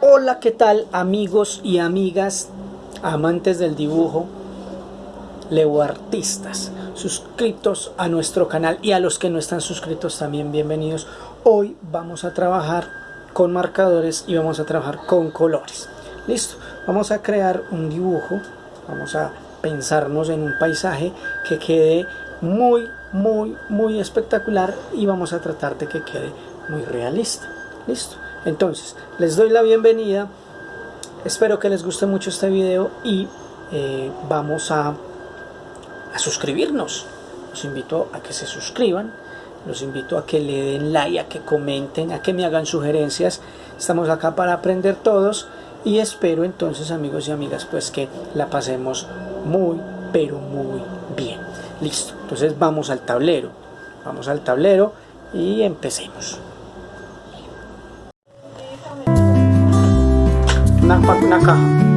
Hola, ¿qué tal amigos y amigas, amantes del dibujo, artistas suscritos a nuestro canal y a los que no están suscritos también bienvenidos. Hoy vamos a trabajar con marcadores y vamos a trabajar con colores. Listo, vamos a crear un dibujo, vamos a pensarnos en un paisaje que quede muy, muy, muy espectacular y vamos a tratar de que quede muy realista. Listo. Entonces, les doy la bienvenida. Espero que les guste mucho este video y eh, vamos a, a suscribirnos. Los invito a que se suscriban. Los invito a que le den like, a que comenten, a que me hagan sugerencias. Estamos acá para aprender todos y espero entonces amigos y amigas pues que la pasemos muy pero muy bien. Listo, entonces vamos al tablero. Vamos al tablero y empecemos. una, una caja.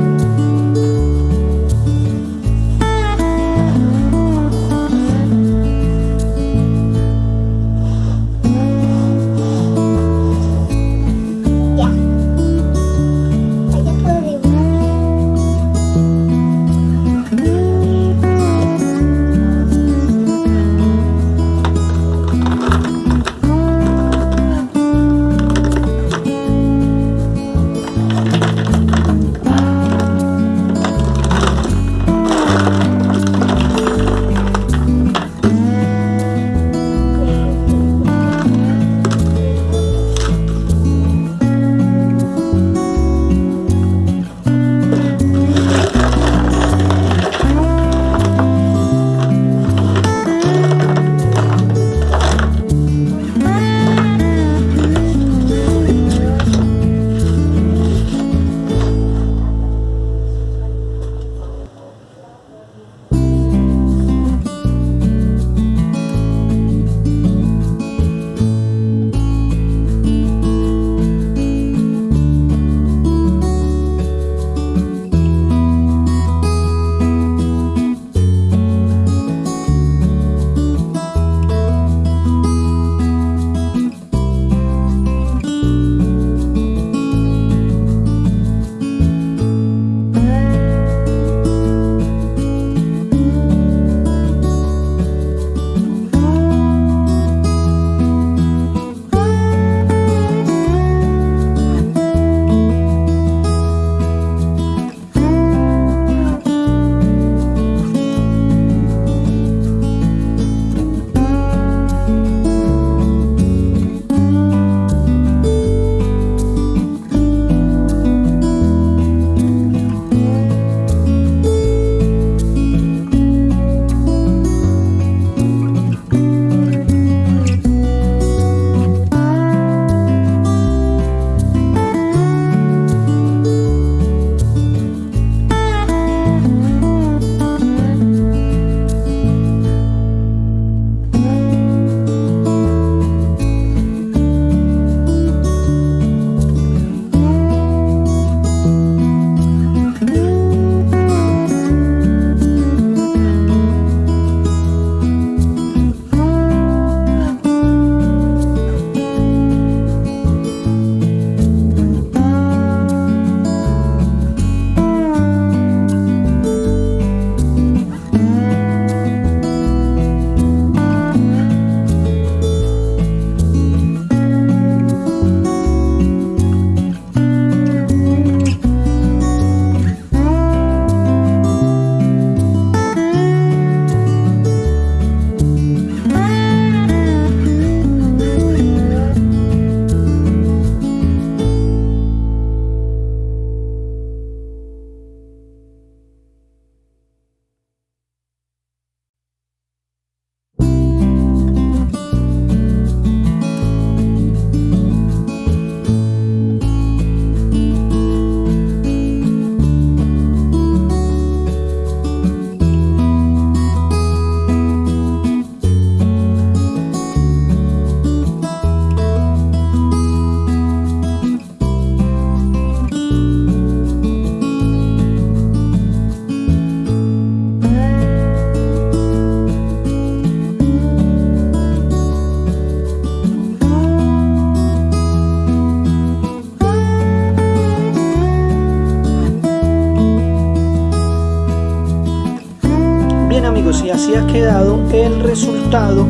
Y así ha quedado el resultado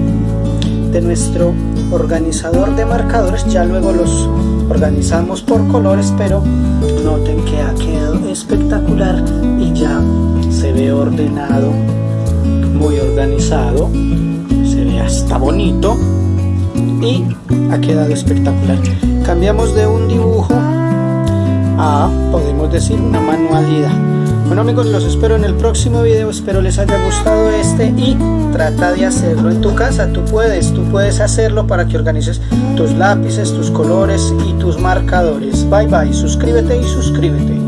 de nuestro organizador de marcadores. Ya luego los organizamos por colores, pero noten que ha quedado espectacular y ya se ve ordenado, muy organizado, se ve hasta bonito y ha quedado espectacular. Cambiamos de un dibujo a, podemos decir, una manualidad. Bueno amigos, los espero en el próximo video, espero les haya gustado este y trata de hacerlo en tu casa, tú puedes, tú puedes hacerlo para que organices tus lápices, tus colores y tus marcadores. Bye bye, suscríbete y suscríbete.